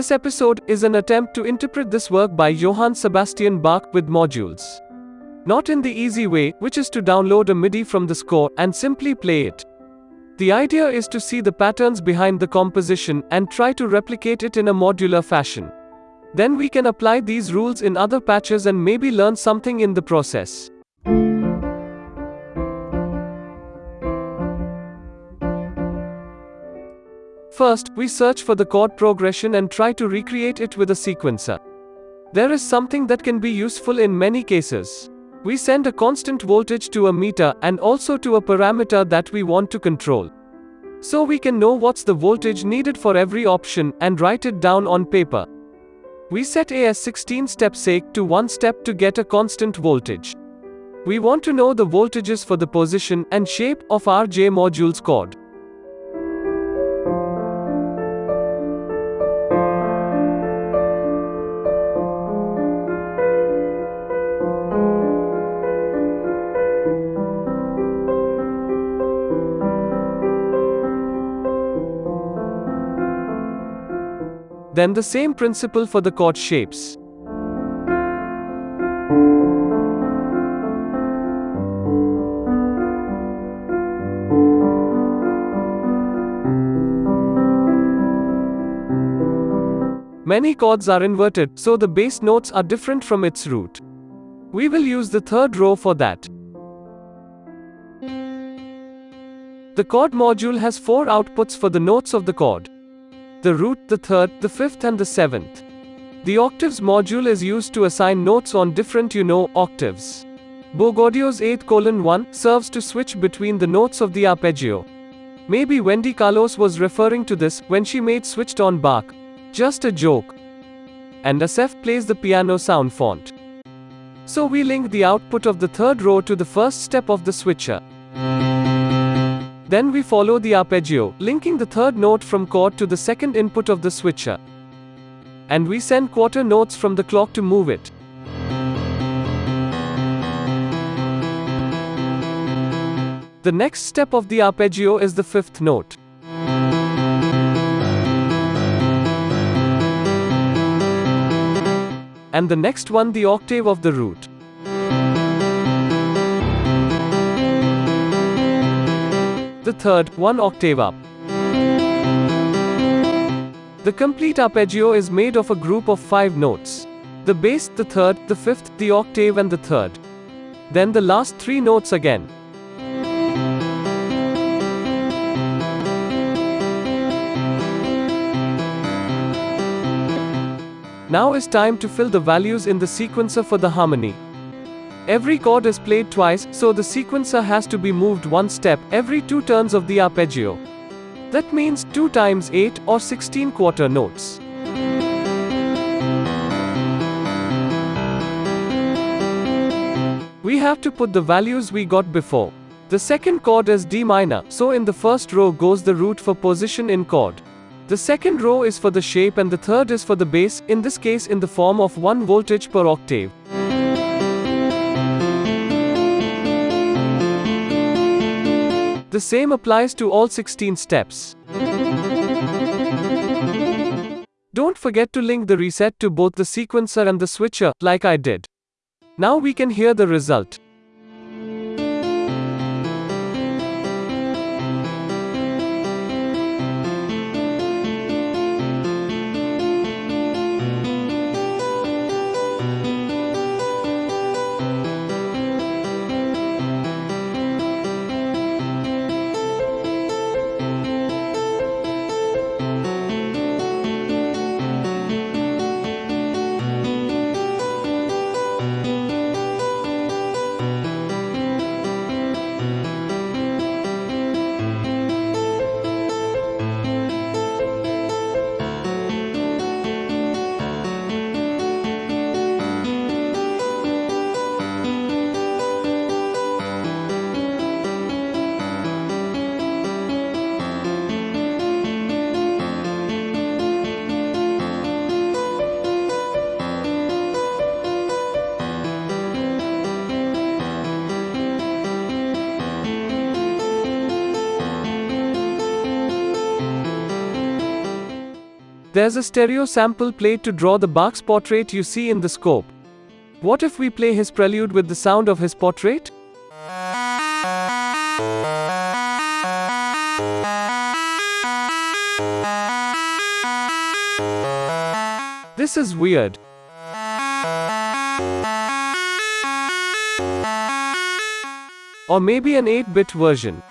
This episode is an attempt to interpret this work by Johann Sebastian Bach with modules. Not in the easy way, which is to download a MIDI from the score and simply play it. The idea is to see the patterns behind the composition and try to replicate it in a modular fashion. Then we can apply these rules in other patches and maybe learn something in the process. First, we search for the chord progression and try to recreate it with a sequencer. There is something that can be useful in many cases. We send a constant voltage to a meter and also to a parameter that we want to control. So we can know what's the voltage needed for every option and write it down on paper. We set a as 16 step sake to 1 step to get a constant voltage. We want to know the voltages for the position and shape of our J module's chord. Then the same principle for the chord shapes. Many chords are inverted, so the bass notes are different from its root. We will use the third row for that. The chord module has four outputs for the notes of the chord the root, the third, the fifth and the seventh. The octaves module is used to assign notes on different you know octaves. Bogaudio's 8 colon 1 serves to switch between the notes of the arpeggio. Maybe Wendy Carlos was referring to this when she made switched on Bach. Just a joke. And Asef plays the piano sound font. So we link the output of the third row to the first step of the switcher. Then we follow the arpeggio, linking the third note from chord to the second input of the switcher. And we send quarter notes from the clock to move it. The next step of the arpeggio is the fifth note. And the next one the octave of the root. The third, one octave up. The complete arpeggio is made of a group of five notes. The bass, the third, the fifth, the octave and the third. Then the last three notes again. Now is time to fill the values in the sequencer for the harmony. Every chord is played twice, so the sequencer has to be moved one step every two turns of the arpeggio. That means 2 times 8 or 16 quarter notes. We have to put the values we got before. The second chord is D minor, so in the first row goes the root for position in chord. The second row is for the shape and the third is for the bass, in this case in the form of 1 voltage per octave. The same applies to all 16 steps. Don't forget to link the reset to both the sequencer and the switcher, like I did. Now we can hear the result. There's a stereo sample played to draw the Bach's portrait you see in the scope. What if we play his prelude with the sound of his portrait? This is weird. Or maybe an 8 bit version.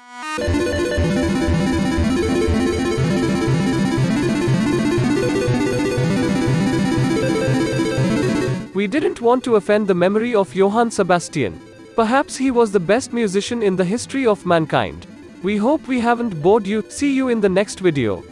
We didn't want to offend the memory of Johann Sebastian. Perhaps he was the best musician in the history of mankind. We hope we haven't bored you. See you in the next video.